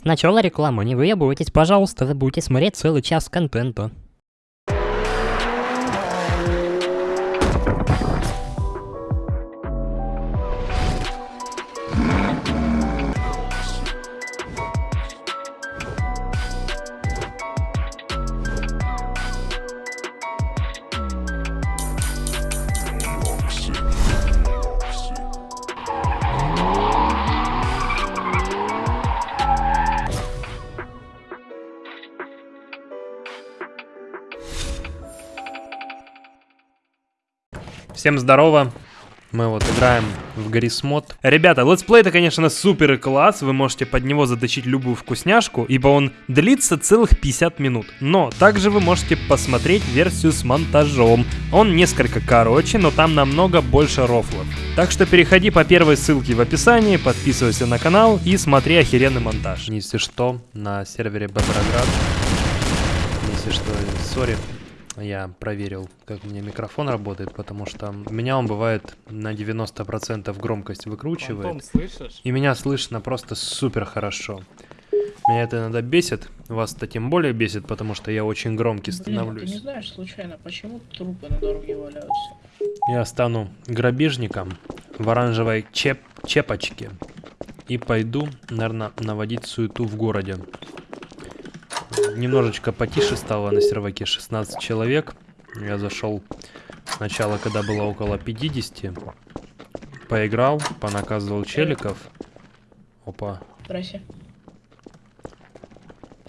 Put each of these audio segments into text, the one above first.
Сначала реклама, не выебывайтесь, пожалуйста, вы будете смотреть целый час контента. Всем здорово. Мы вот играем в Garry's Mod. Ребята, летсплей это, конечно, супер класс. Вы можете под него заточить любую вкусняшку, ибо он длится целых 50 минут. Но также вы можете посмотреть версию с монтажом. Он несколько короче, но там намного больше рофлов. Так что переходи по первой ссылке в описании, подписывайся на канал и смотри охеренный монтаж. Если что, на сервере Беброград. Если что, сори. Я проверил, как у меня микрофон работает, потому что у меня он бывает на 90% громкость выкручивает. Фантом, слышишь? И меня слышно просто супер хорошо. Меня это иногда бесит, вас-то тем более бесит, потому что я очень громкий Блин, становлюсь. ты не знаешь случайно, почему трупы на дороге валяются? Я стану грабежником в оранжевой чеп чепочке и пойду, наверное, наводить суету в городе. Немножечко потише стало на серваке 16 человек. Я зашел сначала, когда было около 50. Поиграл, понаказывал челиков. Опа. Здрасте.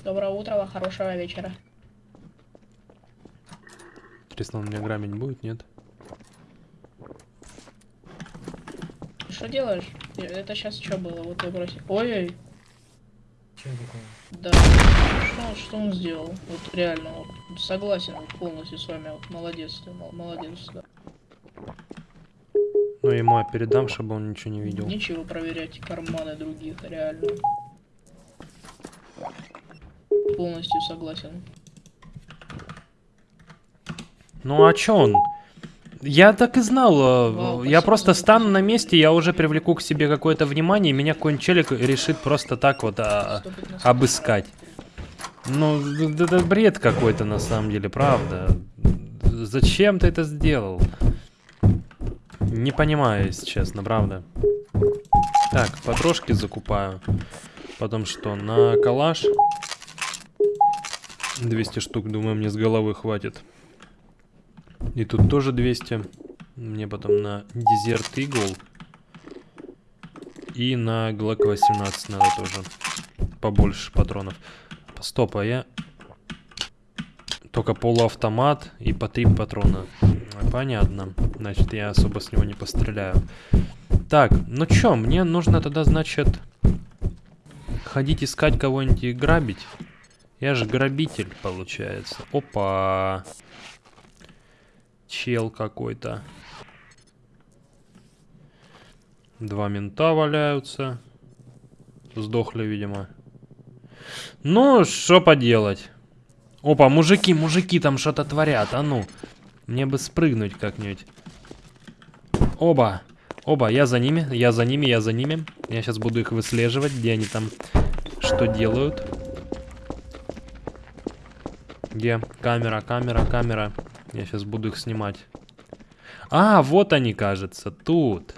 Доброе утро, хорошего вечера. Интересно, он меня грамить будет, нет? Что делаешь? Э, Это сейчас что было? Вот вы Да. Что, он- что он сделал? Вот реально, вот, согласен вот, полностью с вами. Вот, молодец, ты, мол- молодец, да. Ну, ему я передам, чтобы он ничего не видел. Нечего проверять карманы других, реально. Полностью согласен. Ну а чё он? Я так и знал. э, Вау, я просто стану на месте, я уже привлеку к себе какое-то внимание, и меня какой-нибудь челик решит просто так вот а, обыскать. Ну, это бред какой-то на самом деле, правда. Зачем ты это сделал? Не понимаю, если честно, правда. Так, подружки закупаю. Потом что, на калаш? 200 штук, думаю, мне с головы хватит. И тут тоже 200. Мне потом на дезерт игл. И на Глок 18 надо тоже. Побольше патронов. Стоп, а я... Только полуавтомат и по три патрона. Понятно. Значит, я особо с него не постреляю. Так, ну чё, мне нужно тогда, значит, ходить искать кого-нибудь и грабить. Я же грабитель, получается. Опа. Чел какой-то. Два мента валяются. Сдохли, видимо. Ну, что поделать. Опа, мужики, мужики там что-то творят. А ну, мне бы спрыгнуть как-нибудь. Оба. Оба, я за ними, я за ними, я за ними. Я сейчас буду их выслеживать, где они там что делают. Где? Камера, камера, камера. Я сейчас буду их снимать. А, вот они, кажется, тут.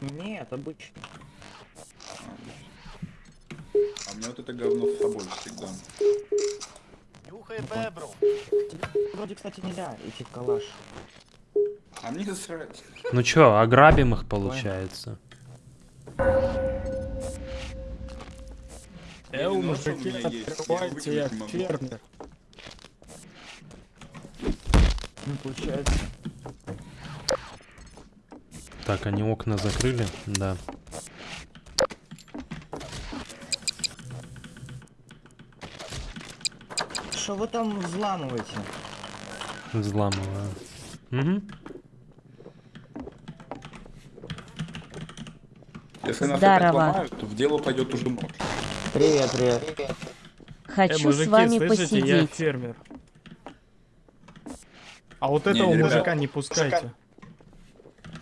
Нет? Обычно. А у меня вот это говно с собой всегда. Нюхай бебру. Вроде, кстати, нельзя идти в калаш. А мне срать. Ну чё, ограбим их, получается. Я мужики, открывайте, я выкинуть не фермер. Ну, получается. Так, они окна закрыли? Да. Что вы там взламываете? Взламываю. Угу. Если нас Здорово. опять ломают, то в дело пойдет уже нож. Привет, привет. Хочу Э, с вами слышите, я посидеть. фермер. А вот Не, этого ребят, мужика не пускайте.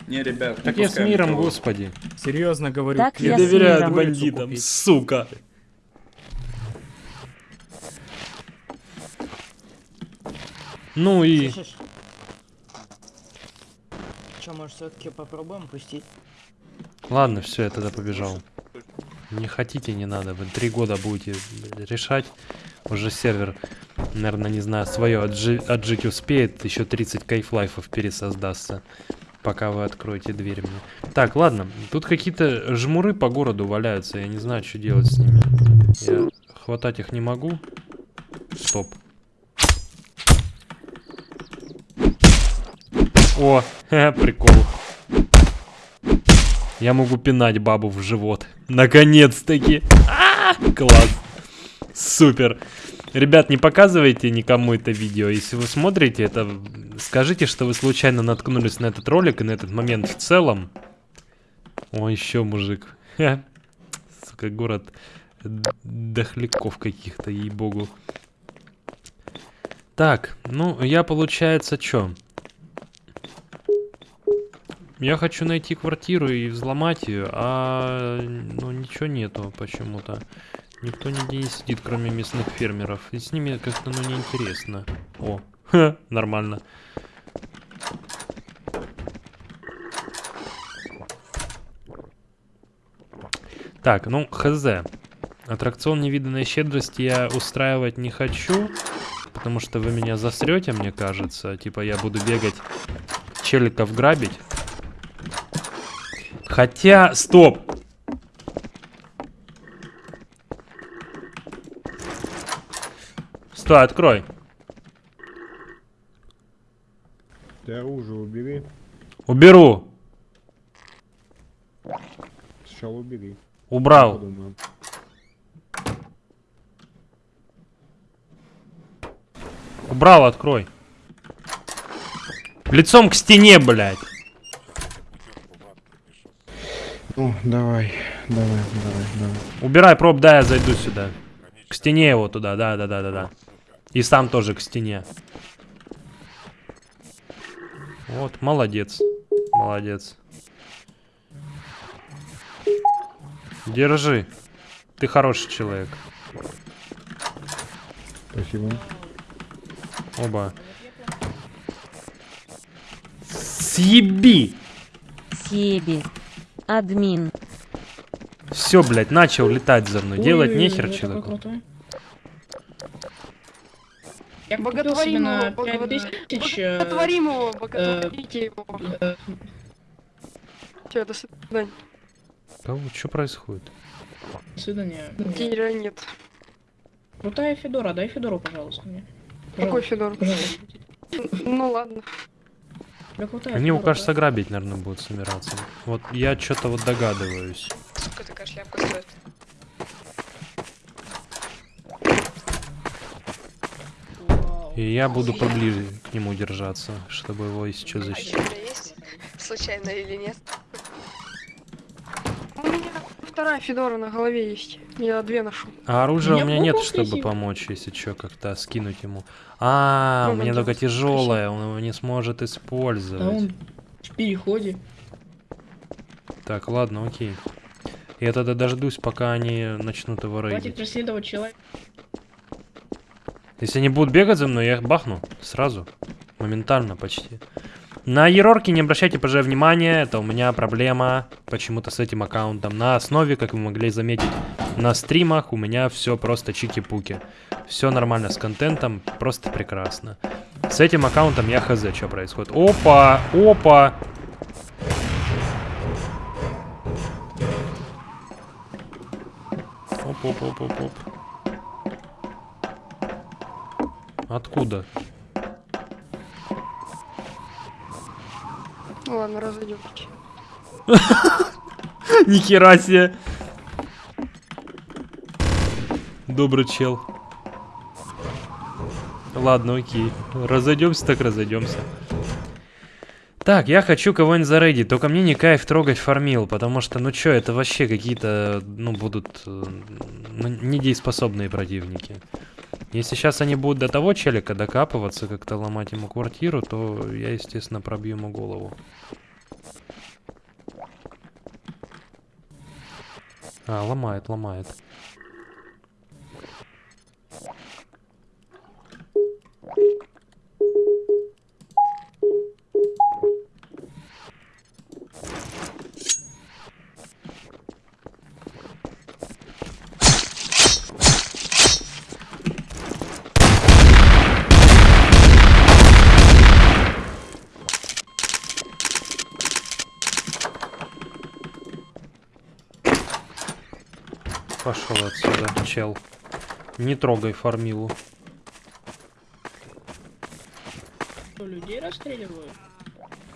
Не, ребят, не Так я с миром, никого. господи. Серьезно говорю, Так Не я доверяют миром. бандитам, сука. Ну и... Слышишь? Че, может, все-таки попробуем пустить? Ладно, все, я тогда побежал. Не хотите, не надо. Вы три года будете решать. Уже сервер, наверное, не знаю, свое отжи- отжить успеет. Еще 30 кайфлайфов пересоздастся. Пока вы откроете дверь мне. Так, ладно. Тут какие-то жмуры по городу валяются. Я не знаю, что делать с ними. Я хватать их не могу. Стоп. О, прикол. Я могу пинать бабу в живот. Наконец-таки. А, Класс. Супер. Ребят, не показывайте никому это видео. Если вы смотрите это, скажите, что вы случайно наткнулись на этот ролик и на этот момент в целом. О, еще мужик. Ха. Сука, город дохляков каких-то, ей-богу. Так, ну, я, получается, чё? Я хочу найти квартиру и взломать ее, а ну ничего нету почему-то. Никто нигде не сидит, кроме местных фермеров. И с ними как-то ну неинтересно. О, ха, нормально. Так, ну, хз. Аттракцион невиданной щедрости я устраивать не хочу, потому что вы меня засрете, мне кажется. Типа я буду бегать, челиков грабить. Хотя, стоп. Стой, открой. Ты оружие убери. Уберу. Сначала убери. Убрал. Убрал, открой. Лицом к стене, блядь. Ну, давай, давай, давай, давай. Убирай проб, да, я зайду сюда. К стене его туда, да, да, да, да, да. И сам тоже к стене. Вот, молодец. Молодец. Держи. Ты хороший человек. Спасибо. Оба. Съеби! Себи. Админ. Все, блядь, начал летать за мной. Делать Ой-ой-ой, нехер человеку. Я Боготворим его, 5000... э, Боготворим его, боготворите его. э, Все, до свидания. Кого? Что происходит? До свидания. Денег нет. Крутая Федора, дай Федору, пожалуйста, мне. Какой Пожалуйста, Федор? пожалуйста. Ну ладно. Крутая Они, Федора, кажется, грабить, наверное, будут собираться. Вот я что-то вот догадываюсь. Сколько такая шляпка стоит? И я буду поближе к нему держаться, чтобы его что защитить. есть? Случайно или нет? У меня вторая Федора на голове есть. Я две ношу. А оружия у меня нет, чтобы помочь, если что, как-то скинуть ему. А, у Ну, меня надо только тяжелое, он его не сможет использовать. в переходе. Так, ладно, окей. Я тогда дождусь, пока они начнут его Хватит рейдить. преследовать человека. Если они будут бегать за мной, я их бахну сразу. Моментально почти. На ерорки не обращайте, пожалуйста, внимания. Это у меня проблема почему-то с этим аккаунтом. На основе, как вы могли заметить, на стримах у меня все просто чики-пуки. Все нормально с контентом, просто прекрасно. С этим аккаунтом я хз, что происходит. Опа, опа. Оп, оп, оп, оп, оп. Откуда? Ладно, разойдемся. Нихера себе. Добрый чел. Ладно, окей. Разойдемся, так разойдемся. Так, я хочу кого-нибудь зарейдить, только мне не кайф трогать фармил, потому что, ну чё, это вообще какие-то, ну, будут ну, недееспособные противники. Если сейчас они будут до того челика докапываться, как-то ломать ему квартиру, то я, естественно, пробью ему голову. А, ломает, ломает. Пошел отсюда, чел. Не трогай фармилу. Что, людей расстреливают?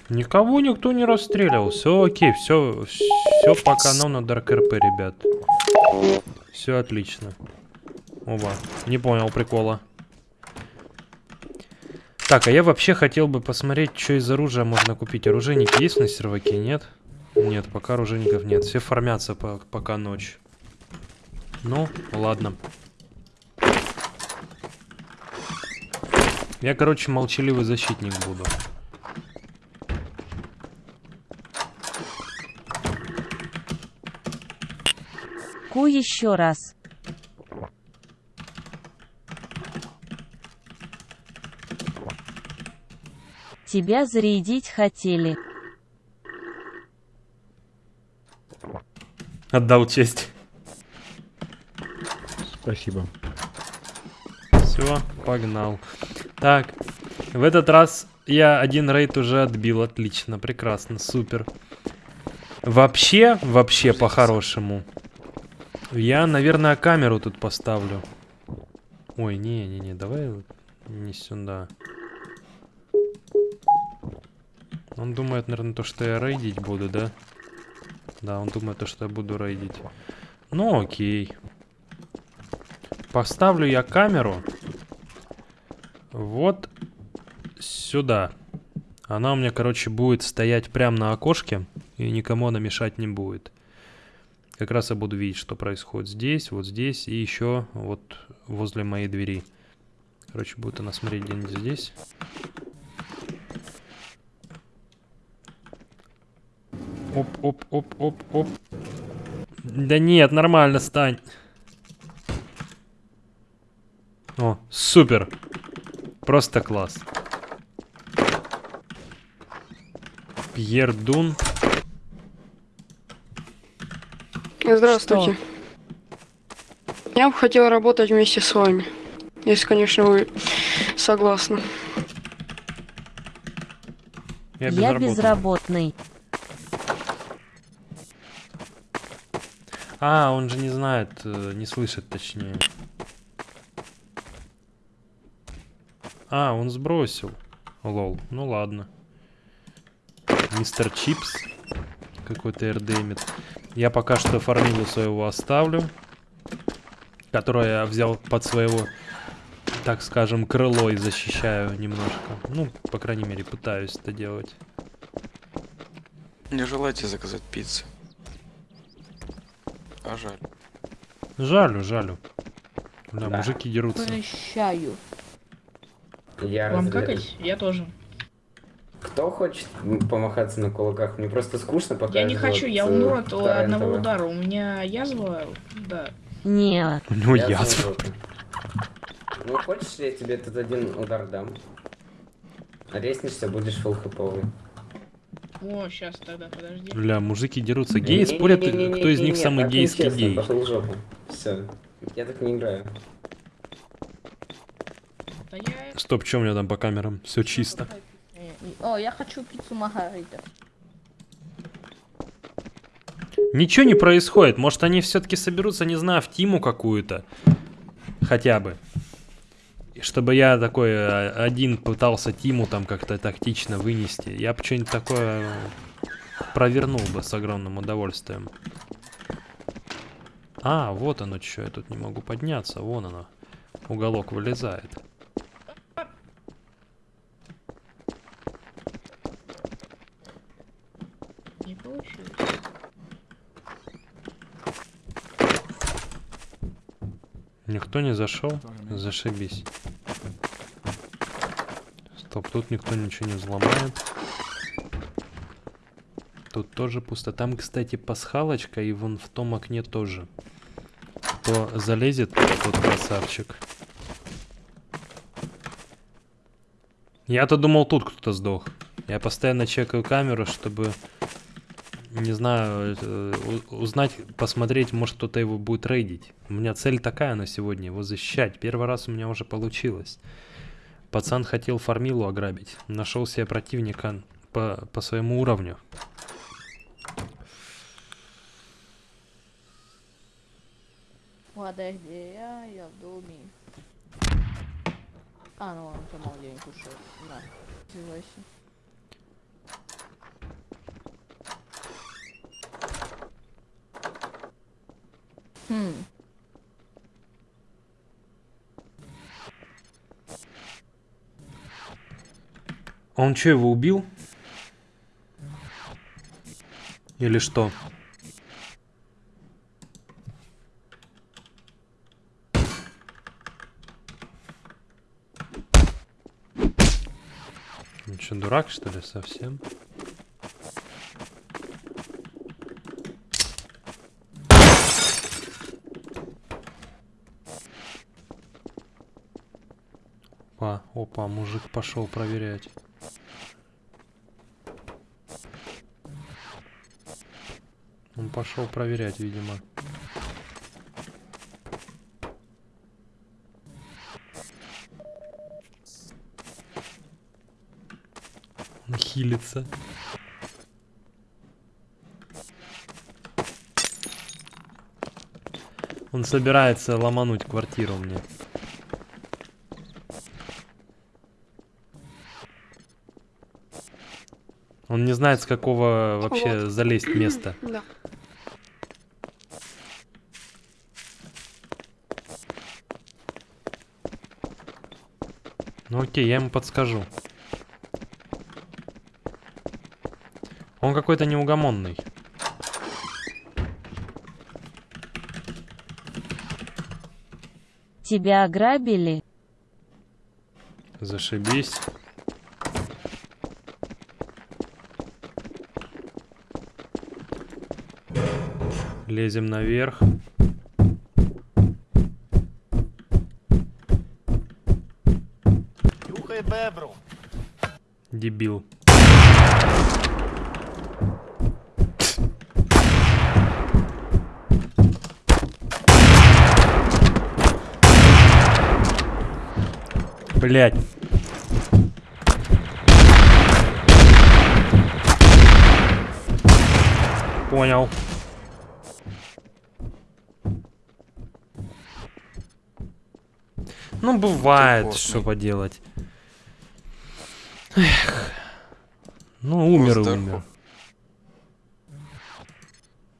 Никого никто не расстреливал. Все окей, все, все по канону Dark RP, ребят. Все отлично. Оба. Не понял прикола. Так, а я вообще хотел бы посмотреть, что из оружия можно купить. Оружейники есть на серваке, нет? Нет, пока оружейников нет. Все фармятся по- пока ночь. Ну, ладно. Я, короче, молчаливый защитник буду. Ку еще раз. Тебя зарядить хотели. Отдал честь. Спасибо. Все, погнал. Так, в этот раз я один рейд уже отбил. Отлично, прекрасно, супер. Вообще, вообще по-хорошему. Я, наверное, камеру тут поставлю. Ой, не-не-не, давай не сюда. Он думает, наверное, то, что я рейдить буду, да? Да, он думает, то, что я буду рейдить. Ну, окей. Поставлю я камеру вот сюда. Она у меня, короче, будет стоять прямо на окошке, и никому она мешать не будет. Как раз я буду видеть, что происходит здесь, вот здесь, и еще вот возле моей двери. Короче, будет она смотреть где-нибудь здесь. Оп, оп, оп, оп, оп. Да нет, нормально, стань. О, супер. Просто класс. Пьер Дун. Здравствуйте. Я бы хотел работать вместе с вами. Если, конечно, вы согласны. Я, Я безработный. безработный. А, он же не знает, э, не слышит точнее. А, он сбросил. Лол, ну ладно. Мистер Чипс. Какой-то РДМит. Я пока что фармилу своего оставлю. Которое я взял под своего, так скажем, крыло и защищаю немножко. Ну, по крайней мере, пытаюсь это делать. Не желаете заказать пиццу? А жаль. Жалю, жалю. Бля, мужики дерутся. Прощаю. Я Вам разве- какать? Я тоже. Кто хочет помахаться на кулаках? Мне просто скучно, пока Я не хочу, я от, умру э, от одного удара. У меня язва, да. Нет. У него язва. Ну, хочешь, я тебе тут один удар дам? Резнишься, будешь фул хэповый. О, сейчас тогда, подожди. Бля, мужики дерутся. Геи спорят, кто из них самый гейский гей. Пошел в жопу. Все. Я так не играю. Стоп, что у меня там по камерам? Все чисто. О, я хочу пиццу Маргарита. Ничего не происходит. Может, они все-таки соберутся, не знаю, в тиму какую-то. Хотя бы. И чтобы я такой э, один пытался тиму там как-то тактично вынести. Я бы что-нибудь такое провернул бы с огромным удовольствием. А, вот оно что, я тут не могу подняться. Вон оно. Уголок вылезает. Не получилось. Никто не зашел? Зашибись. Стоп, тут никто ничего не взломает. Тут тоже пусто. Там, кстати, пасхалочка, и вон в том окне тоже. Кто залезет, тот красавчик. Я-то думал, тут кто-то сдох. Я постоянно чекаю камеру, чтобы, не знаю, э, узнать, посмотреть, может кто-то его будет рейдить. У меня цель такая на сегодня, его защищать. Первый раз у меня уже получилось. Пацан хотел фармилу ограбить. Нашел себе противника по, по своему уровню. Подожди, я, я в доме. А, ну он там мало денег Хм. Он что, его убил? Или что? Он что, дурак, что ли, совсем? Опа, мужик пошел проверять. Он пошел проверять, видимо. Он хилится. Он собирается ломануть квартиру мне. Он не знает, с какого вообще Вот. залезть места. Да. Ну окей, я ему подскажу. Он какой-то неугомонный. Тебя ограбили? Зашибись. Лезем наверх. Нюхай бебру. Дебил. Блять. Понял. Ну, бывает, что поделать. Эх. Ну, умер и умер.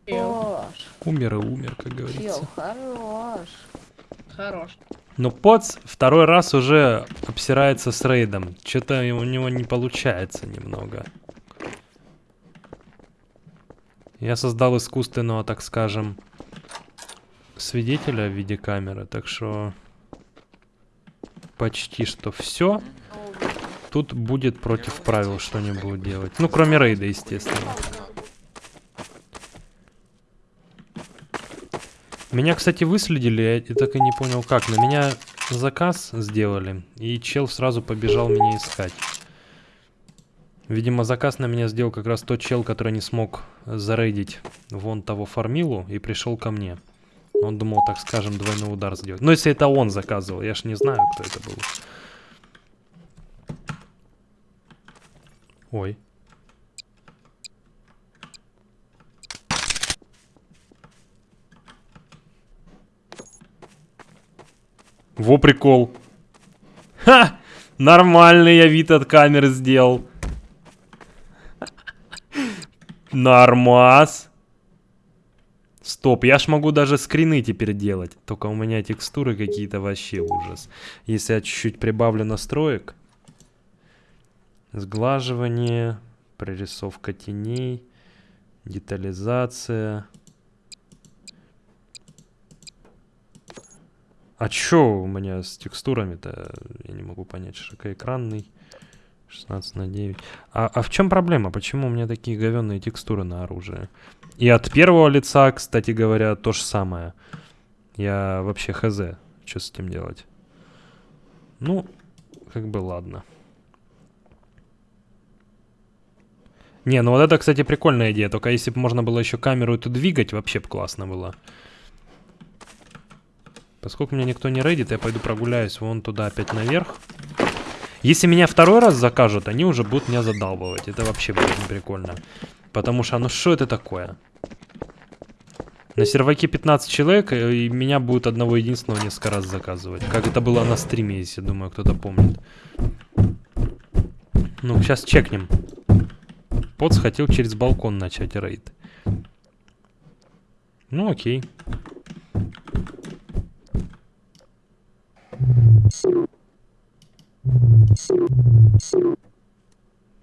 Хорош. Умер и умер, как говорится. хорош. Хорош. Но Поц второй раз уже обсирается с рейдом. Что-то у него не получается немного. Я создал искусственного, так скажем, свидетеля в виде камеры, так что почти что все. Тут будет против правил что-нибудь делать. Ну, кроме рейда, естественно. Меня, кстати, выследили, я так и не понял как. На меня заказ сделали, и чел сразу побежал меня искать. Видимо, заказ на меня сделал как раз тот чел, который не смог зарейдить вон того фармилу и пришел ко мне. Он думал, так скажем, двойной удар сделать. Но если это он заказывал, я ж не знаю, кто это был. Ой. Во прикол. Ха! Нормальный я вид от камеры сделал. Нормас. Стоп, я ж могу даже скрины теперь делать. Только у меня текстуры какие-то вообще ужас. Если я чуть-чуть прибавлю настроек. Сглаживание, прорисовка теней, детализация. А чё у меня с текстурами-то? Я не могу понять. Широкоэкранный. 16 на 9. А, а в чем проблема? Почему у меня такие говенные текстуры на оружии? И от первого лица, кстати говоря, то же самое. Я вообще хз, что с этим делать. Ну, как бы ладно. Не, ну вот это, кстати, прикольная идея. Только если бы можно было еще камеру эту двигать, вообще бы классно было. Поскольку меня никто не рейдит, я пойду прогуляюсь вон туда опять наверх. Если меня второй раз закажут, они уже будут меня задалбывать. Это вообще будет прикольно. Потому что, ну что это такое? На серваке 15 человек, э, и меня будет одного единственного несколько раз заказывать. Как это было на стриме, если, думаю, кто-то помнит. Ну, сейчас чекнем. Поц хотел через балкон начать рейд. Ну, окей.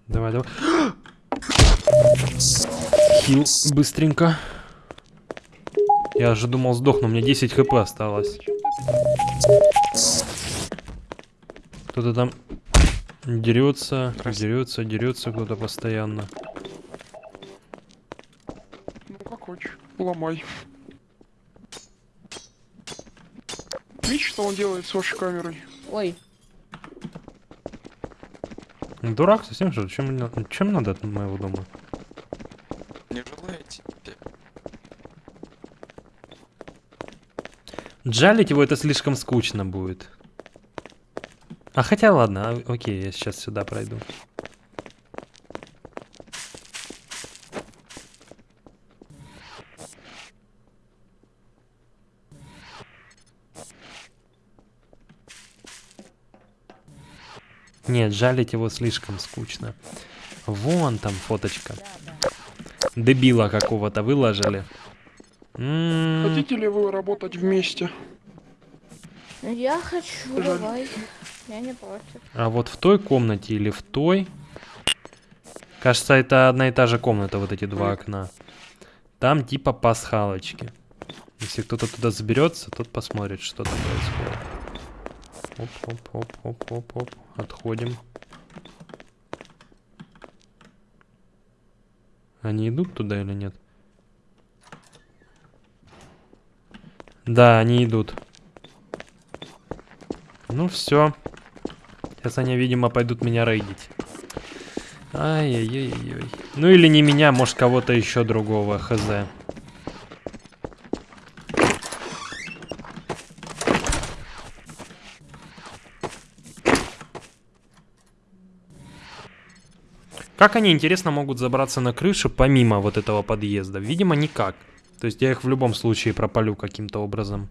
Давай, давай. Хил быстренько. Я же думал сдохну, у меня 10 хп осталось. Кто-то там дерется, дерется, дерется кто-то постоянно. Ну как хочешь, ломай. Видишь, что он делает с вашей камерой? Ой, Дурак совсем ли? Чем, чем надо от моего дома? Не желаете? Джалить его это слишком скучно будет. А хотя ладно, а- окей, я сейчас сюда пройду. Нет, жалить его слишком скучно. Вон там фоточка. Дебила какого-то выложили. М, Хотите ли вы работать вместе? я хочу, Жаль. давай. Я не против. А вот в той комнате или в той? Кажется, это одна и та же комната, вот эти два окна. Там типа пасхалочки. Если кто-то туда заберется, тот посмотрит, что там происходит. Оп, оп, оп, оп, оп, оп. Отходим. Они идут туда или нет? Да, они идут. Ну все. Сейчас они, видимо, пойдут меня рейдить. Ай-яй-яй-яй. Ну или не меня, может кого-то еще другого, хз. Как они, интересно, могут забраться на крышу помимо вот этого подъезда? Видимо, никак. То есть я их в любом случае пропалю каким-то образом.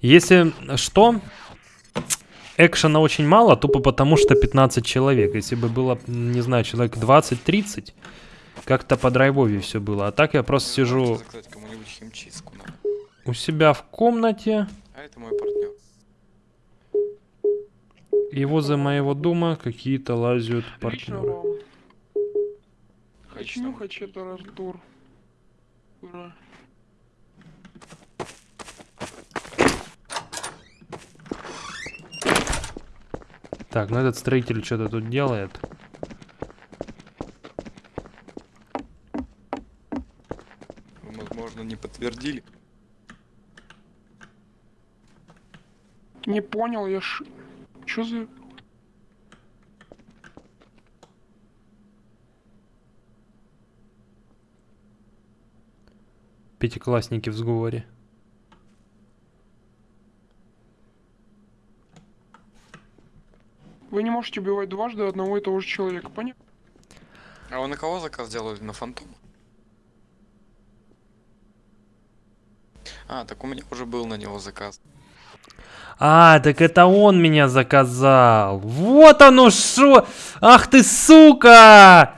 Если что, экшена очень мало, тупо потому что 15 человек. Если бы было, не знаю, человек 20-30, как-то по драйвове все было. А так я просто сижу надо. у себя в комнате, А это мой партнер. И возле моего дома какие-то лазят партнеры. Нюхать это раздор. Ура. Так, ну этот строитель что-то тут делает. Вы, возможно, не подтвердили. Не понял, я ш... Чё за... Пятиклассники в сговоре. Вы не можете убивать дважды одного и того же человека, понятно? А вы на кого заказ делали? На фантом? А, так у меня уже был на него заказ. А, так это он меня заказал. Вот оно шо! Ах ты сука!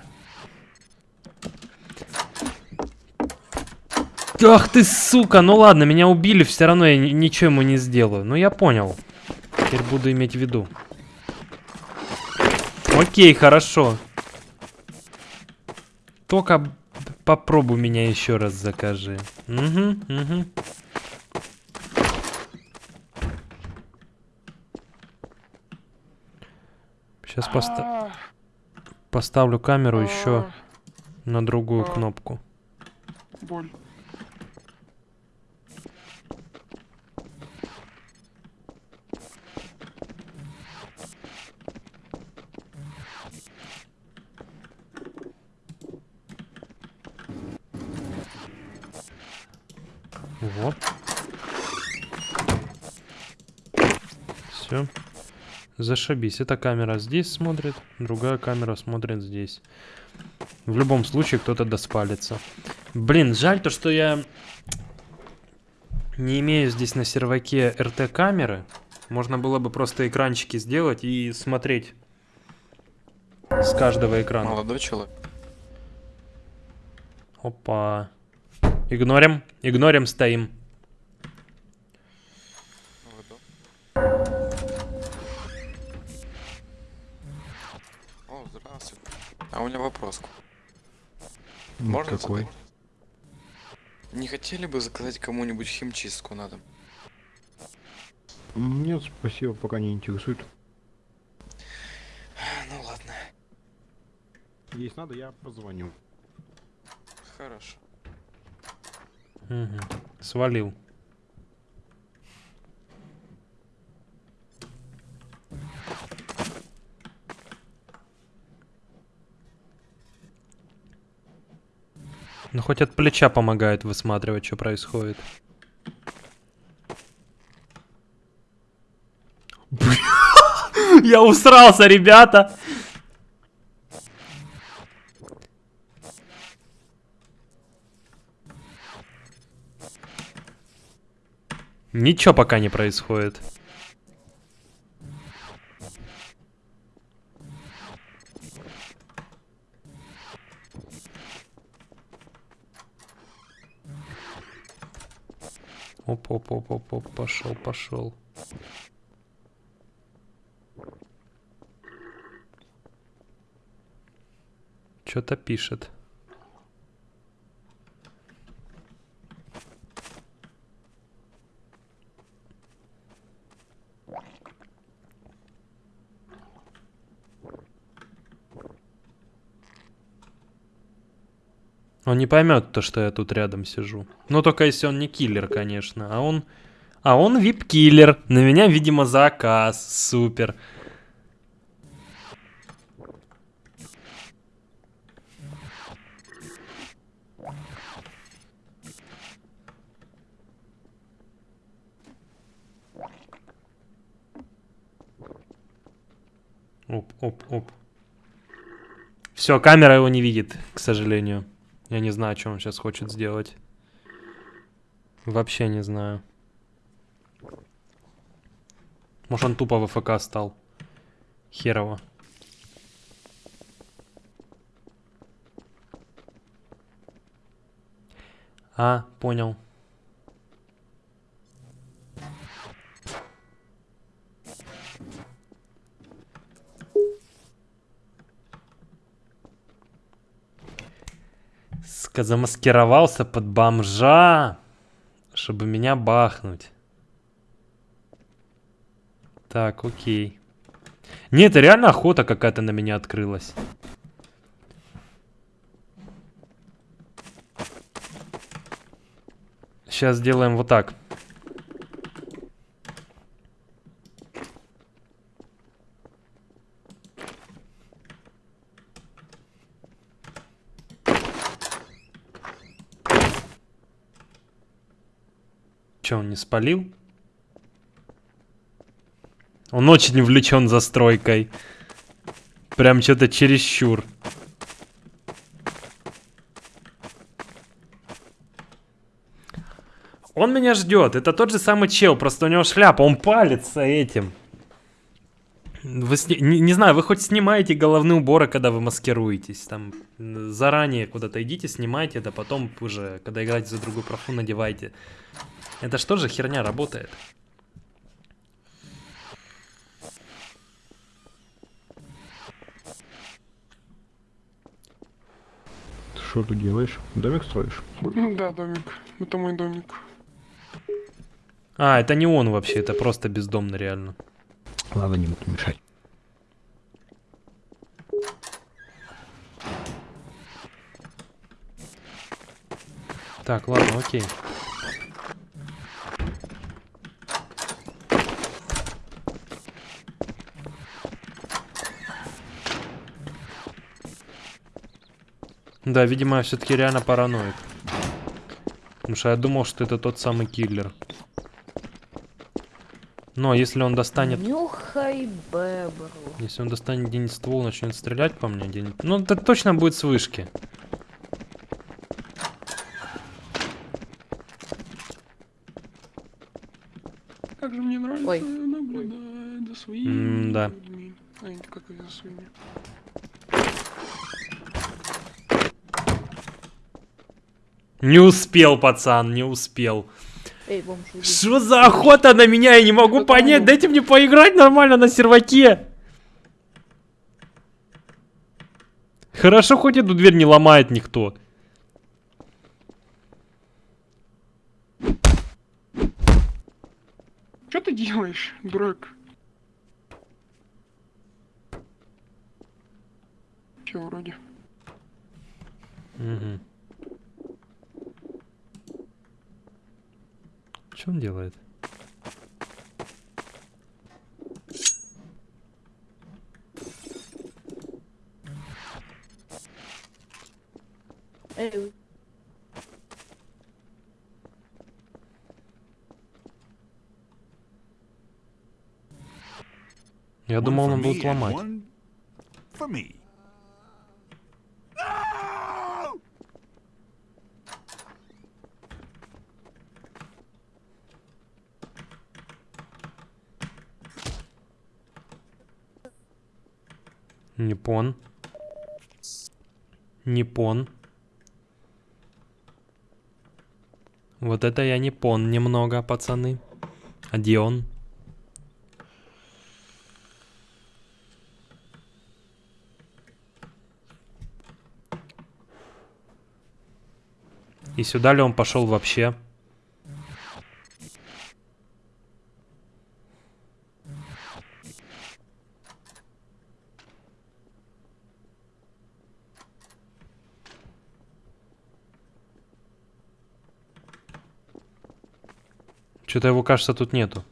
Ах ты сука! Ну ладно, меня убили, все равно я ни- ничего ему не сделаю. Ну я понял. Теперь буду иметь в виду. Окей, хорошо. Только попробуй меня еще раз закажи. Угу, угу. Сейчас поставлю камеру еще на другую кнопку. Боль. Вот. Все. Зашибись. Эта камера здесь смотрит, другая камера смотрит здесь. В любом случае кто-то доспалится. Блин, жаль то, что я не имею здесь на серваке РТ-камеры. Можно было бы просто экранчики сделать и смотреть с каждого экрана. Молодой человек. Опа. Игнорим, игнорим, стоим. А у меня вопрос. Можно какой? задать? Не хотели бы заказать кому-нибудь химчистку на дом? Нет, спасибо, пока не интересует. Ну ладно. Есть надо, я позвоню. Хорошо. Мгм. Свалил. Ну хоть от плеча помогает высматривать, что происходит. Я усрался, ребята! Ничего пока не происходит. Оп-оп-оп-оп-оп, пошел, пошел. Что-то пишет. Он не поймет то, что я тут рядом сижу. Ну, только если он не киллер, конечно. А он... А он вип-киллер. На меня, видимо, заказ. Супер. Оп, оп, оп. Все, камера его не видит, к сожалению. Я не знаю, что он сейчас хочет сделать. Вообще не знаю. Может, он тупо в ФК стал. Херово. А, понял. Замаскировался под бомжа, чтобы меня бахнуть. Так, окей. Нет, это реально охота какая-то на меня открылась. Сейчас сделаем вот так. Че, он не спалил? Он очень увлечен застройкой. Прям что-то чересчур. Он меня ждет. Это тот же самый чел, просто у него шляпа. Он палится этим. Вы сни... не, не знаю, вы хоть снимаете головные уборы, когда вы маскируетесь. Там заранее куда-то идите, снимайте, да потом уже, когда играете за другую профу, надевайте. Это что же херня работает? Ты что тут делаешь? Домик строишь? Да, домик. Это мой домик. А, это не он вообще, это просто бездомный реально. Ладно, не буду мешать. Так, ладно, окей. Да, видимо, я все-таки реально параноик. Потому что я думал, что это тот самый киллер. Но если он достанет... Нюхай бебру. Если он достанет где-нибудь ствол, начнет стрелять по мне где-нибудь... Ну, это точно будет с вышки. Как же мне нравится Ой. наблюдать за своими М-да. людьми. А не как и за своими. Не успел, пацан, не успел. Эй, бомж, уйди. Что за охота на меня? Я не могу Кто понять. Дайте мне поиграть нормально на серваке. Хорошо, хоть эту дверь не ломает никто. Что ты делаешь, дурак? Че вроде? Угу. Что он делает? Эй, Я думал, он будет ломать. Непон. Непон. Вот это я не пон немного, пацаны. А где он? И сюда ли он пошел вообще? Что-то его, кажется, тут нету.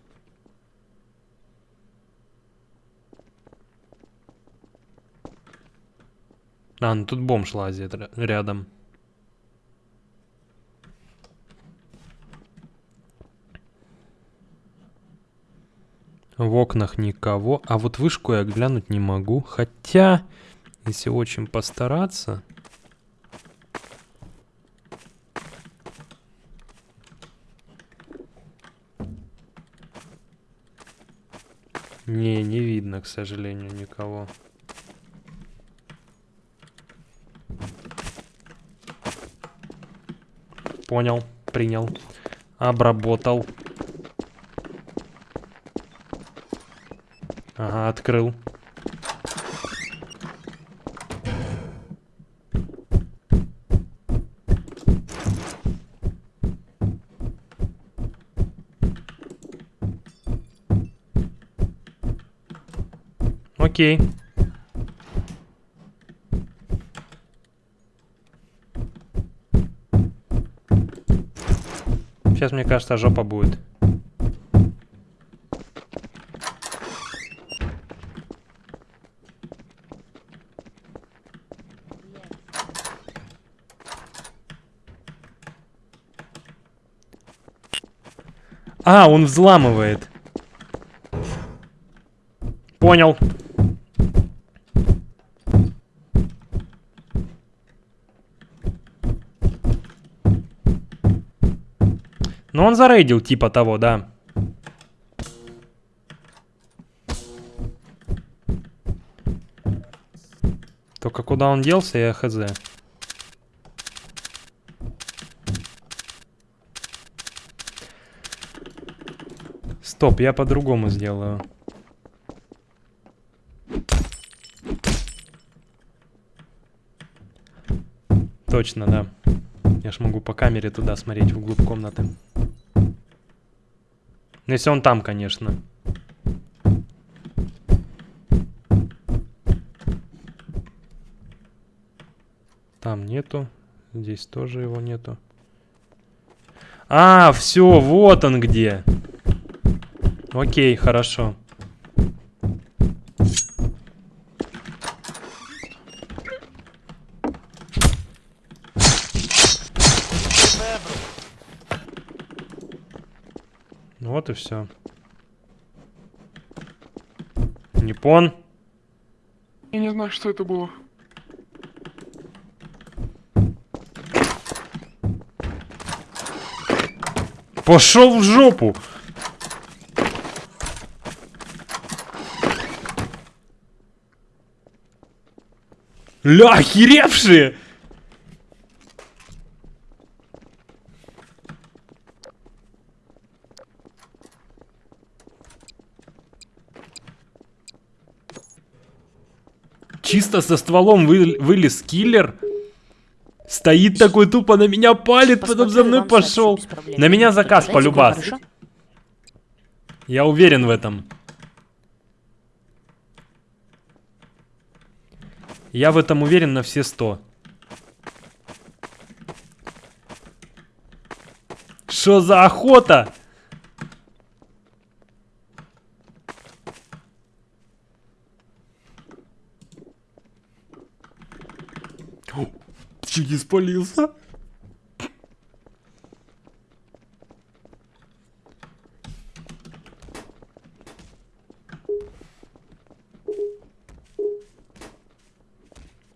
А, ну тут бомж лазит ря- рядом. В окнах никого. А вот вышку я глянуть не могу. Хотя, если очень постараться... Не, не видно, к сожалению, никого. Понял, принял, обработал. Ага, открыл. Окей. Сейчас, мне кажется, жопа будет. А, он взламывает. Понял. Ну, он зарейдил типа того, да. Только куда он делся, я хз. Стоп, я по-другому сделаю. Точно, да. Я ж могу по камере туда смотреть, вглубь комнаты. Ну, Если он там, конечно. Там нету. Здесь тоже его нету. А, все, вот он где. Окей, хорошо. Ну Вот и все. Непон. Я не знаю, что это было. Пошел в жопу. Ля, охеревшие! Чисто со стволом вы- вылез киллер. Стоит такой тупо на меня палит, потом за мной пошел. На меня заказ полюбас. Я уверен в этом. Я в этом уверен на все сто. Что за охота? Чуть не спалился.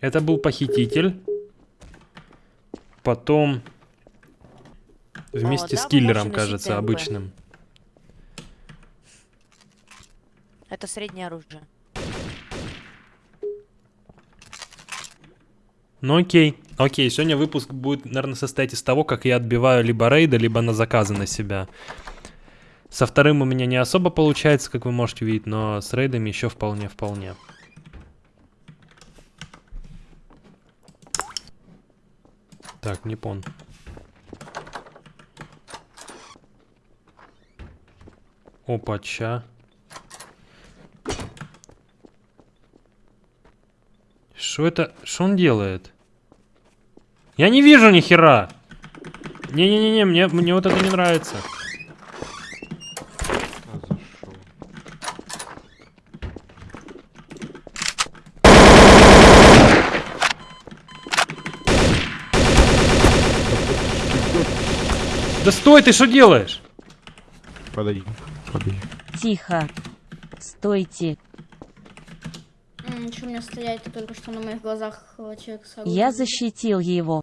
Это был похититель. Потом вместе О, с да, вы киллером, кажется, обычным. Это среднее оружие. Ну окей, окей, сегодня выпуск будет, наверное, состоять из того, как я отбиваю либо рейды, либо на заказы на себя. Со вторым у меня не особо получается, как вы можете видеть, но с рейдами еще вполне-вполне. Так, не пон. Опача. Что это? Что он делает? Я не вижу ни хера. Не-не-не, мне, мне вот это не нравится. Да стой, ты что делаешь? Подойди, подойди. Тихо. Стойте. Стоять, ты только что на моих глазах э, человек с оружием. Я защитил его.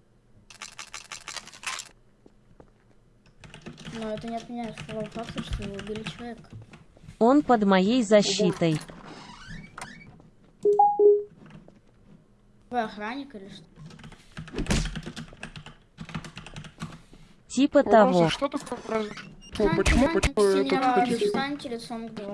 Но это не отменяет того факта, что вы убили человека. Он под моей защитой. Вы охранник или что? Типа того. что такое произошло? Встаньте, Почему, почему хотите? к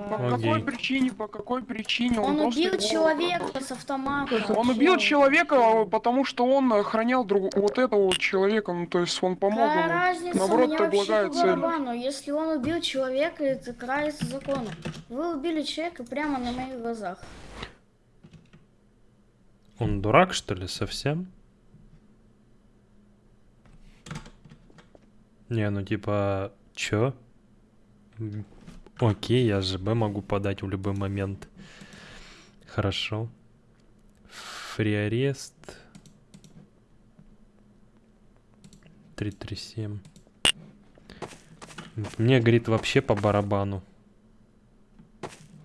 По какой Окей. причине, по какой причине Он убил человека с автомата. Он убил человека, потому что он охранял друг... вот этого вот человека, ну то есть он помог Какая ему. разница, Наоборот, это благая цель. барабану. Если он убил человека, это крается законом. Вы убили человека прямо на моих глазах. Он дурак, что ли, совсем? Не, ну типа, чё? Окей, я же Б могу подать в любой момент. Хорошо. Фри арест. 337. Мне, говорит, вообще по барабану.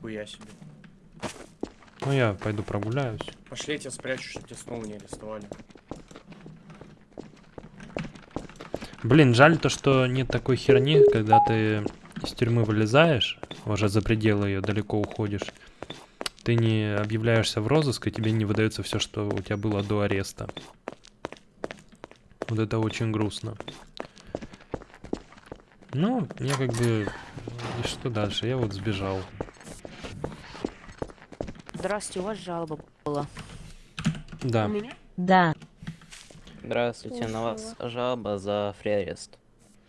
Хуя себе. Ну, я пойду прогуляюсь. Пошли, я тебя спрячу, чтобы тебя снова не арестовали. Блин, жаль то, что нет такой херни, когда ты из тюрьмы вылезаешь, уже за пределы ее далеко уходишь, ты не объявляешься в розыск, и тебе не выдается все, что у тебя было до ареста. Вот это очень грустно. Ну, я как бы... И что дальше? Я вот сбежал. Здравствуйте, у вас жалоба была. Да. Да. Здравствуйте, на вас жалоба за фриарест.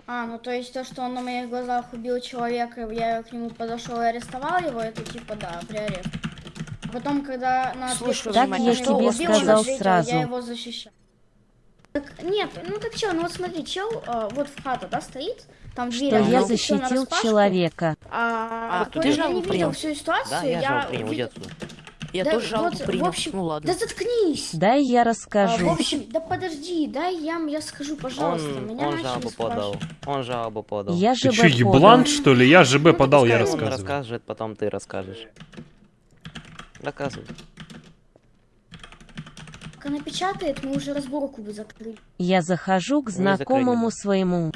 А, ну то есть то, что он на моих глазах убил человека, я к нему подошел и арестовал его, это типа да, при арест. А потом, когда на Слушай, Так я его тебе убил, сказал ответил, сразу. Я его защищал. Так Нет, ну так чё, ну вот смотри, чел э, вот в хату, да, стоит, там дверь, Что а я защитил человека. А, А, я я не жалобу принял. всю ситуацию, Да, я жалобу принял, отсюда. Я Да тоже жалобу вот, принял. В общем, ну ладно. да заткнись. Дай я А, в расскажу. общем, да подожди, дай я, я скажу, пожалуйста, Он, меня он жалобу подал. Он жалобу подал. Я Ты бы еблан, подал. что ли? Я ЖБ подал, я Пускай он рассказываю. расскажет, потом ты расскажешь. Доказывай. Как она печатает, мы уже разборку бы закрыли. Я захожу к знакомому своему.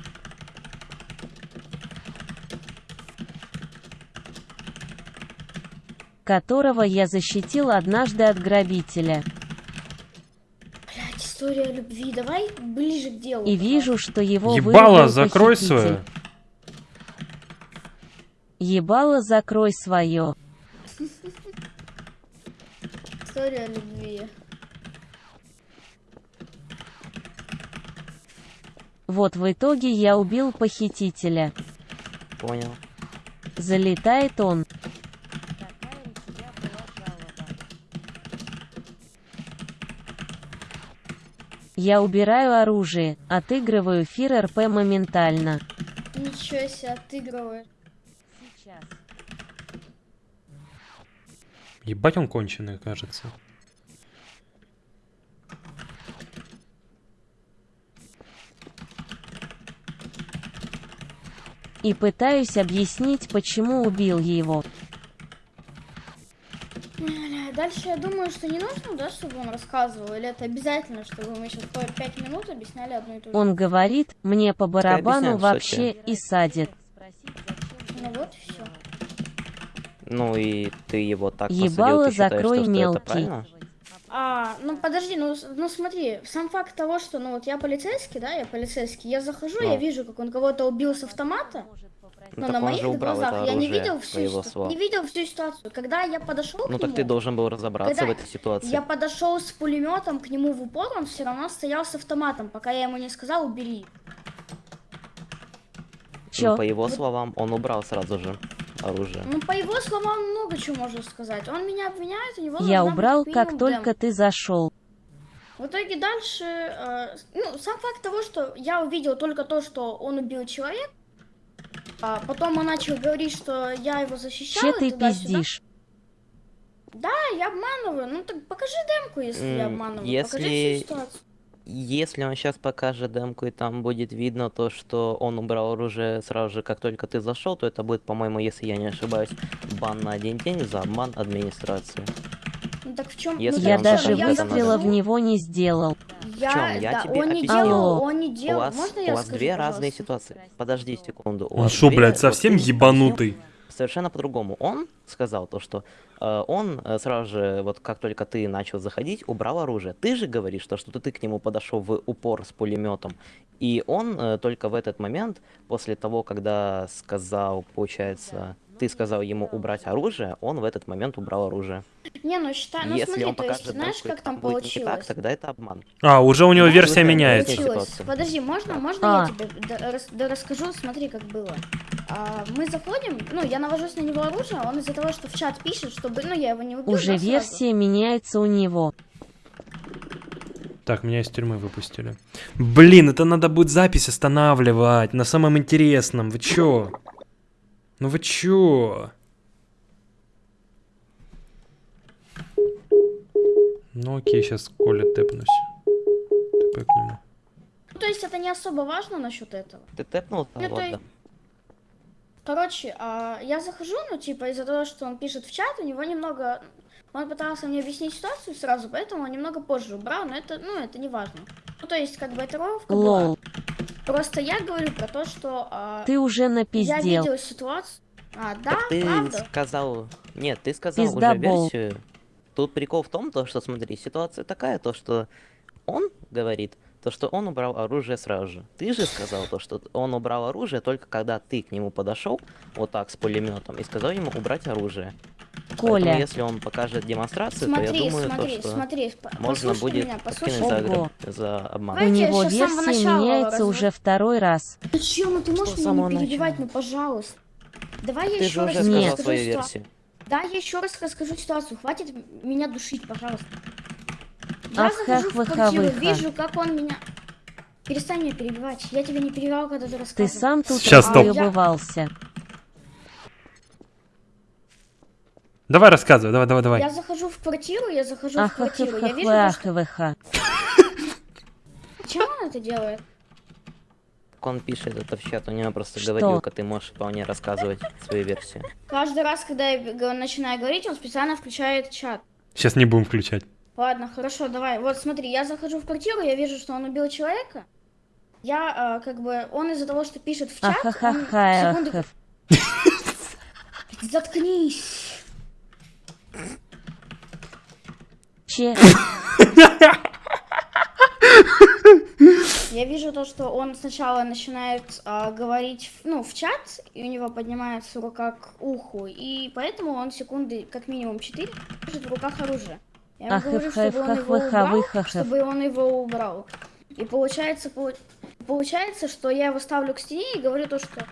Которого я защитил однажды от грабителя. Блять, история любви, давай ближе к делу. И вижу, что его Ебало, закрой похититель. свое. Ебало, закрой свое. История любви. Вот в итоге я убил похитителя. Понял. Залетает он. Я убираю оружие, отыгрываю эфир РП моментально. Ничего себе, отыгрываешь. Ебать он конченый, кажется. И пытаюсь объяснить, почему убил его. Дальше я думаю, что не нужно, да, чтобы он рассказывал, или это обязательно, чтобы мы сейчас по 5 минут объясняли одну и ту же. Он говорит, мне по барабану вообще кстати. и садит. Ну вот и все. Ну и ты его так Ебало, посадил, ты считаешь, закрой что, что мелкий. это правильно? А, ну подожди, ну, ну смотри, сам факт того, что, ну вот я полицейский, да, я полицейский, я захожу, Ну. я вижу, как он кого-то убил с автомата, Ну но так на моих глазах я не видел всю словам. не видел всю ситуацию. Когда я подошел Ну к так нему, ты должен был разобраться когда в этой ситуации. я подошел с пулеметом к нему в упор, он все равно стоял с автоматом, пока я ему не сказал убери. Чё? Ну, по его Вот- словам, он убрал сразу же оружие. Ну, по его словам, много чего можно сказать. Он меня обвиняет, у него Я убрал, как только ты зашел. В итоге дальше, э, ну, сам факт того, что я увидел только то, что он убил человека, а потом он начал говорить, что я его защищала. Че ты пиздишь? Да, я обманываю. Ну так покажи демку, если я М, обманываю. Покажи если- всю ситуацию. Если он сейчас покажет демку, и там будет видно то, что он убрал оружие сразу же, как только ты зашел, то это будет, по-моему, если я не ошибаюсь, бан на один день за обман администрации. Ну так в чем? Если Я даже скажет, я это выстрела в него не сделал. Я, В чём? Я да, тебе он не объясняю. делал, Алло. он не У делал. вас, Можно у я вас скажу, две разные пожалуйста? ситуации. Подожди секунду. У Он шо, две- блядь, совсем ты ебанутый? Совершенно по-другому. Он сказал то, что э, он э, сразу же, вот как только ты начал заходить, убрал оружие. Ты же говоришь, то, что ты к нему подошел в упор с пулеметом. И он э, только в этот момент, после того, когда сказал, получается, ты сказал ему убрать оружие, он в этот момент убрал оружие. Не, ну считай, ну Если смотри, он то есть, покажет знаешь, как там будет не так, получилось? тогда это обман. А, уже у него Да, версия меняется. Получилось. Подожди, можно, можно А. я тебе да расскажу? Смотри, как было. А, мы заходим, ну, я навожусь на него оружие, он из-за того, что в чат пишет, чтобы, ну, я его не убил, Уже да, сразу. версия меняется у него. Так, меня из тюрьмы выпустили. Блин, это надо будет запись останавливать на самом интересном. Вы чё? Ну вы чё? Ну окей, сейчас к Коле тэпнусь. Тэпэ к нему. Ну, то есть это не особо важно насчет этого. Ты тэпнул? Ну, ладно. Короче, а, я захожу, ну, типа, из-за того, что он пишет в чат, у него немного... Он пытался мне объяснить ситуацию сразу, поэтому он немного позже убрал, но это, ну, это не важно. Ну, то есть, как бы, это ровка была. Просто я говорю про то, что... а, ты уже я напиздел. видела ситуацию... А, да, Так ты правда? сказал... Нет, ты сказал уже Пиздобол. версию. Тут прикол в том, то, что, смотри, ситуация такая, то, что он говорит, то, что он убрал оружие сразу же. Ты же сказал то, что он убрал оружие только когда ты к нему подошел, вот так, с пулеметом, и сказал ему убрать оружие. Поэтому, Коля, если он покажет демонстрацию, то я Смотри, думаю, смотри, то, что смотри, можно будет меня, подкинуть за, за обман. у я него версия начала меняется разве- уже второй раз. Чё, ну ты можешь меня не перебивать, начала? ну пожалуйста. Давай я Ты еще же раз сказал расскажу свою ситуацию. версию. Да, я еще раз расскажу ситуацию. Хватит меня душить, пожалуйста. Я Ах, захожу ах, в квартиру, выха. вижу, как он меня... Перестань меня перебивать. Я тебя не перебивал, когда ты Ты рассказывал. сам тут Сейчас, стоп. разъебывался. Давай рассказывай, давай, давай, давай. Я захожу в квартиру, я захожу в Ах, ах, квартиру, ах, я ах, вижу, ах, то, ах, что... ах. Чем он это делает? Он пишет это в чат, у него просто Что? говорилка, ты можешь вполне рассказывать свою версию. Каждый раз, когда я начинаю говорить, он специально включает чат. Сейчас не будем включать. Ладно, хорошо, давай. Вот смотри, я захожу в квартиру, я вижу, что он убил человека. Я, э, как бы, он из-за того, что пишет в чат, он секунды... Заткнись. Че? Я вижу то, что он сначала начинает а, говорить, ну, в чат, и у него поднимается рука к уху, и поэтому он секунды, как минимум 4, держит в руках оружие. Я ему говорю, чтобы он его убрал, чтобы он его убрал. И получается, полу- получается, что я его ставлю к стене и говорю то, что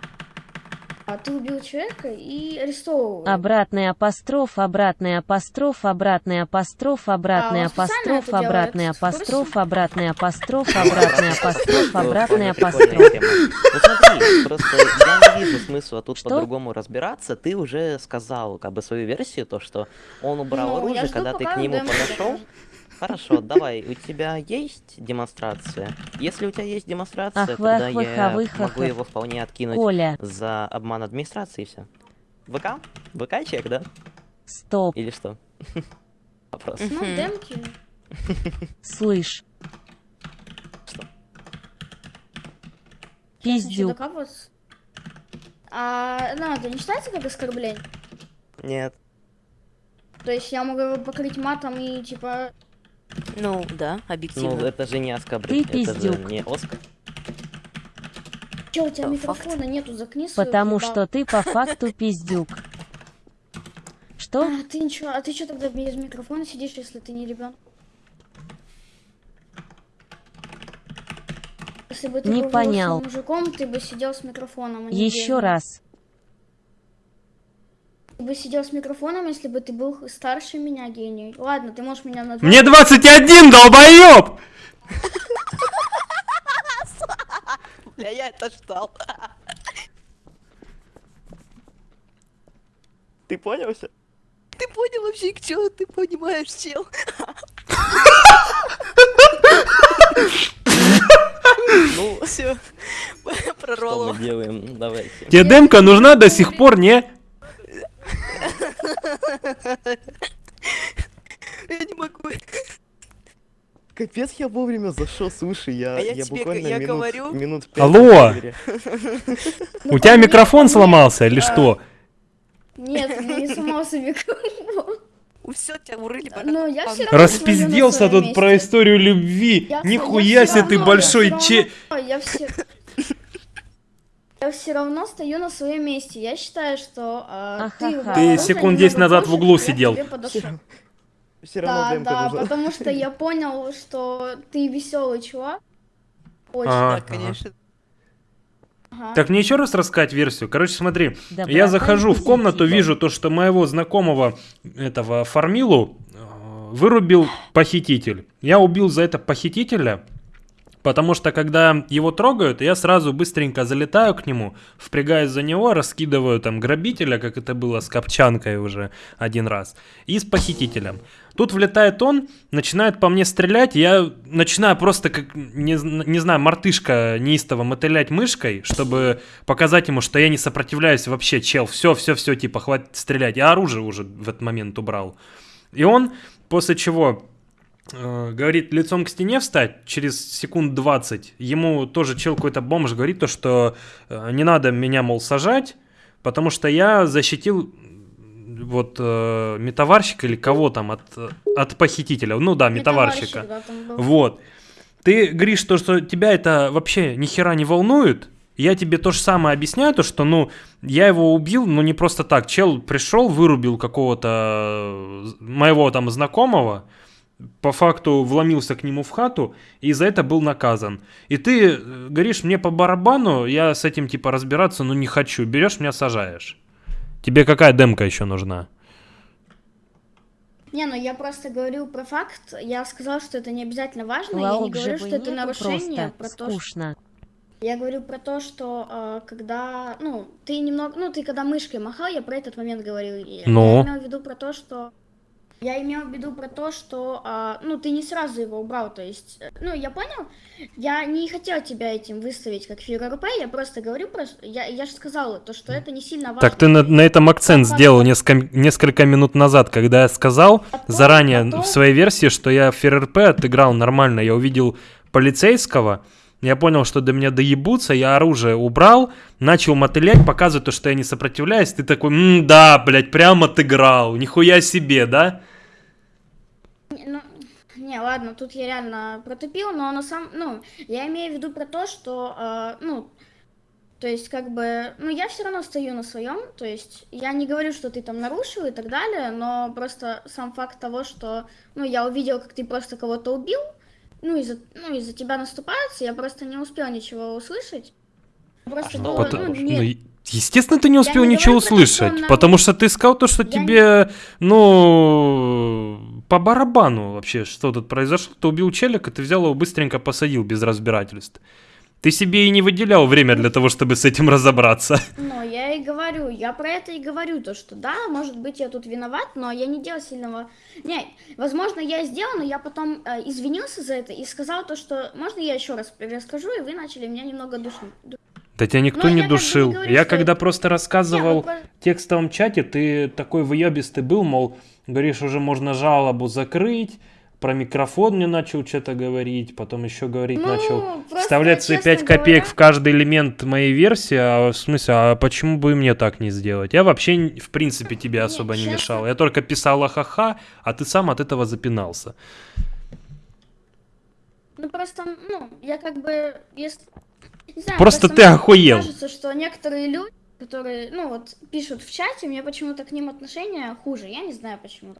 а, ты убил человека и арестовываю. Обратный апостроф, обратный апостроф, обратный апостроф, обратный А, апостроф, обратный апостроф, обратный апостроф, обратный апостроф, обратный апостроф. Ну смотри, просто я не вижу смысла тут по-другому разбираться. Ты уже сказал как бы свою версию, то что он убрал Ну, оружие, когда ты к нему подошел. Хорошо, давай, у тебя есть демонстрация? Если у тебя есть демонстрация, Ах, тогда вах, я ах, могу ах. его вполне откинуть Коля. за обман администрации и все. ВК? ВК чек, да? Стоп, Или что? Вопрос. Ну, демки. слышь. Что? Пиздюк. А, ну, это не считается как оскорбление? Нет. То есть я могу его покрыть матом и типа... Ну, да, Ну, объективно. это же не оскорбление, Ты это же пиздюк. не Оскар. Че, у тебя микрофона нету, закни Потому ебал. что ты по факту пиздюк. Что? А, ты ничего, а ты что тогда без микрофона сидишь, если ты не ребенок? Если бы ты Не был понял. мужиком, ты бы сидел с микрофоном, а Еще раз. Ты бы сидел с микрофоном, если бы ты был старше меня, гений. Ладно, ты можешь меня назвать. Мне 21, долбоёб! Бля, я это ждал. Ты понял все? Ты понял вообще, что ты понимаешь, чел? Ну, Все, что прорвало. мы делаем? Давайте. Тебе демка нужна до сих пор, не? Я не могу. Капец, я вовремя зашел, слушай, я, А я тебе буквально я минут, говорю. минут пять Алло! У тебя микрофон сломался или что? Нет, не сломался микрофон. Все, тебя урыли. я Распизделся тут про историю любви. Я- Нихуя я себе ты большой я че... Я все... Я все равно стою на своем месте. Я считаю, что а, ты... Ты секунд 10 немного назад в углу сидел. Все равно Да, да, нужна. потому что я понял, что ты веселый чувак. Очень. Да, ага. конечно. Ага. Так, мне еще раз рассказать версию. Короче, смотри, Доброта я захожу в комнату, позитива. вижу то, что моего знакомого, этого Фармилу, э, вырубил похититель. Я убил за это похитителя, потому что когда его трогают, я сразу быстренько залетаю к нему, впрягаюсь за него, раскидываю там грабителя, как это было с Копчанкой уже один раз, и с похитителем. Тут влетает он, начинает по мне стрелять, я начинаю просто, как, не, не знаю, мартышка неистово мотылять мышкой, чтобы показать ему, что я не сопротивляюсь вообще, чел, все, все, все, типа, хватит стрелять. Я оружие уже в этот момент убрал. И он, после чего говорит лицом к стене встать через секунд 20. Ему тоже чел какой-то бомж говорит то, что э, не надо меня, мол, сажать, потому что я защитил вот э, метаварщика или кого там от, от похитителя. Ну да, метаварщика. Метаварщик, да. Вот. Ты говоришь, то, что тебя это вообще ни хера не волнует. Я тебе то же самое объясняю, то что, ну, я его убил, но не просто так. Чел пришел, вырубил какого-то э, моего там знакомого, по факту вломился к нему в хату и за это был наказан. И ты э, говоришь, мне по барабану, я с этим типа разбираться, ну не хочу. Берешь, меня сажаешь. Тебе какая демка еще нужна? Не, ну я просто говорю про факт. Я сказала, что это не обязательно важно. я не говорю, же что это нарушение. Про то, что... скучно. Я говорю про то, что э, когда, ну, ты немного, ну, ты когда мышкой махал, я про этот момент говорил. Ну? Я имел в виду про то, что... Я имел в виду про то, что, а, ну, ты не сразу его убрал, то есть, э, ну, я понял, я не хотел тебя этим выставить как фигуру РП, я просто говорю, про, я, я же сказала, то, что это не сильно важно. Так ты на, на этом акцент сделал несколько, несколько минут назад, когда я сказал заранее в своей версии, что я ФРРП отыграл нормально. Я увидел полицейского, я понял, что до меня доебутся, я оружие убрал, начал мотылять, показывать то, что я не сопротивляюсь. Ты такой, «М, да, блядь, прям отыграл, нихуя себе, да? Не, Ну, не, ладно, тут я реально протупил, но на самом, ну, я имею в виду про то, что, э, ну, то есть, как бы, ну, я все равно стою на своем, то есть, я не говорю, что ты там нарушил и так далее, но просто сам факт того, что, ну, я увидел, как ты просто кого-то убил, ну, из-за, ну, из-за тебя наступаются, я просто не успел ничего услышать. Просто было, Пот- ну, ну, не- е- естественно, ты не Я успел не ничего говорю услышать, потому что ты сказал то, что тебе, ну, по барабану вообще, что тут произошло. Ты убил челика, ты взял его быстренько посадил без разбирательств. Ты себе и не выделял время для того, чтобы с этим разобраться. Ну, я и говорю, я про это и говорю, то, что да, может быть, я тут виноват, но я не делал сильного... Не, возможно, я сделал, но я потом э, извинился за это и сказал то, что можно я еще раз расскажу, и вы начали меня немного душить. Да тебя никто Ну, не я бы не душил. говорю, я что- когда просто рассказывал Не, ну, в текстовом чате, ты такой выебистый был, мол, говоришь, уже можно жалобу закрыть, про микрофон мне начал что-то говорить, потом еще говорить Ну, начал, просто, вставлять свои честно 5 копеек говоря- в каждый элемент моей версии, а в смысле, а почему бы и мне так не сделать? Я вообще, в принципе, тебе особо не честно. мешал. Я только писал ха-ха, а ты сам от этого запинался. Ну, просто, ну, я как бы, если... не знаю, Просто ты мне охуел. кажется, что некоторые люди, которые, ну, вот, пишут в чате, у меня почему-то к ним отношение хуже, я не знаю почему.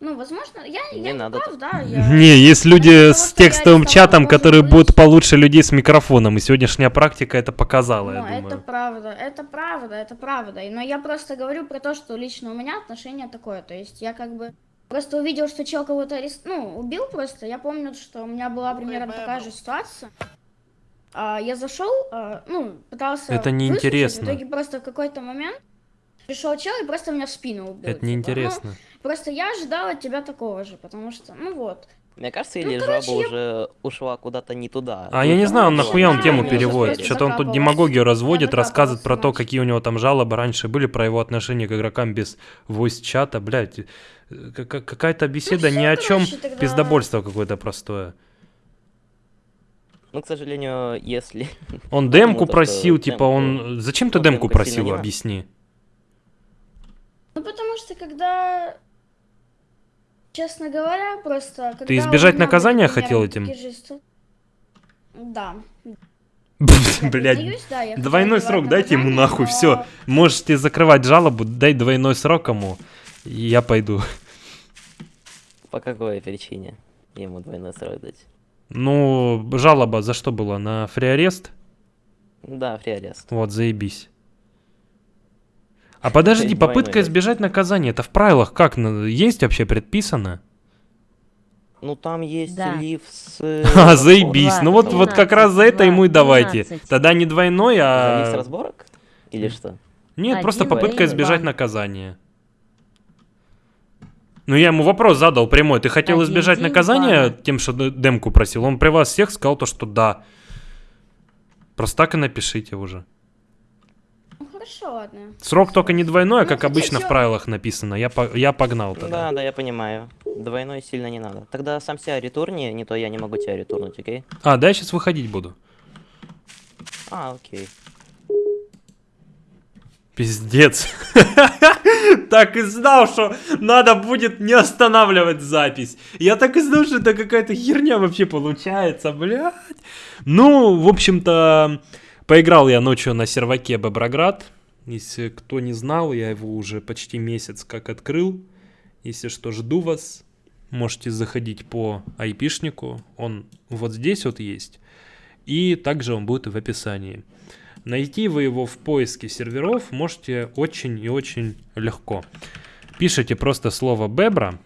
Ну, возможно, я, Не я надо прав, да, я... Не, есть люди с что я текстовым чатом, которые было будут получше людей с микрофоном, и сегодняшняя практика это показала, я Ну, думаю. это правда, это правда, это правда. И- Но я просто говорю про то, что лично у меня отношение такое. То есть я как бы просто увидел, что чел кого-то арест... ну, убил просто. Я помню, что у меня была примерно такая же ситуация. А, я зашел, а, ну, пытался Это неинтересно. В итоге просто в какой-то момент пришел чел и просто меня в спину убил. Это типа. неинтересно. Ну, просто я ожидала от тебя такого же, потому что, ну вот. Мне кажется, Ну, или короче, жаба я- уже ушла куда-то не туда. А я не знаю, он нахуя он тему переводит. Что-то он тут демагогию разводит, рассказывает про то, какие у него там жалобы раньше были, про его отношение к игрокам без voice-чата. Блядь, э, ка- какая-то беседа всё, ни о чем, короче, тогда- пиздобольство какое-то простое. Ну, к сожалению, если... Он демку то, просил, что типа демку- он... Зачем ты ну, демку просил, объясни. Ну, потому что когда... Честно говоря, просто... когда избежать меня наказания были, хотел например, этим? Да. Блять, хотела двойной срок дайте ему нахуй, но- все. Можете закрывать жалобу, дай двойной срок ему, и я пойду. По какой причине ему двойной срок дать? Ну, жалоба за что была? На фриарест? Да, фриарест. Вот, заебись. А подожди, попытка избежать наказания, это в правилах как? Есть вообще предписано? Ну, там есть Да. лив с... э, А, заебись. Ну вот, вот как раз за это ему и давайте. 12. Тогда не двойной, За лив с а... разборок? Или что? Нет, Один просто попытка избежать наказания. Ну, я ему вопрос задал прямой. Ты хотел Один избежать день, наказания два. тем, что демку просил? Он при вас всех сказал то, что да. Просто так и напишите уже. Ну, хорошо, ладно. Срок только не двойной, а Ну, как обычно в чё- правилах написано. Я, по- я погнал тогда. Да, да, я понимаю. Двойной сильно не надо. Тогда сам себя ретурни, не то я не могу тебя ретурнуть, окей? А, да, я сейчас выходить буду. А, окей. Пиздец. Так и знал, что надо будет не останавливать запись. Я так и знал, что это какая-то херня вообще получается, блядь. Ну, в общем-то, поиграл я ночью на серваке Боброград. Если кто не знал, я его уже почти месяц как открыл. Если что, жду вас. Можете заходить по айпишнику. Он вот здесь вот есть. И также он будет в описании. Найти вы его в поиске серверов можете очень и очень легко. Пишите просто слово Бебра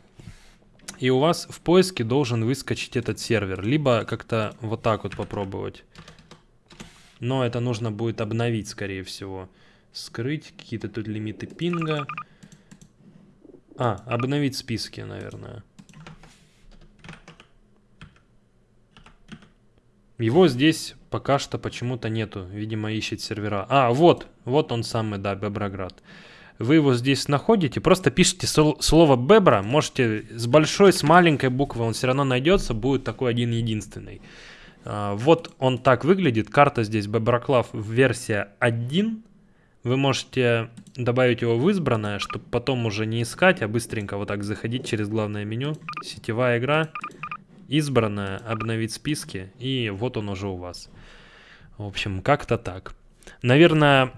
И у вас в поиске должен выскочить этот сервер. Либо как-то вот так вот попробовать. Но это нужно будет обновить, скорее всего. Скрыть какие-то тут лимиты пинга. А, обновить списки, наверное. Его здесь пока что почему-то нету. Видимо, ищет сервера. А, вот. Вот он самый, да, Беброград. Вы его здесь находите, просто пишите слово Бебра. Можете с большой, с маленькой буквы, он все равно найдется. Будет такой один единственный. А, вот он так выглядит. Карта здесь Беброклав версия 1. Вы можете добавить его в избранное, чтобы потом уже не искать, а быстренько вот так заходить через главное меню. Сетевая игра избранное, обновить списки, и вот он уже у вас. В общем, как-то так. Наверное,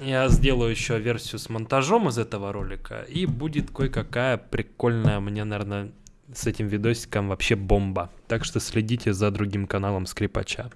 я сделаю еще версию с монтажом из этого ролика, и будет кое-какая прикольная, мне, наверное, с этим видосиком вообще бомба. Так что следите за другим каналом Скрипача.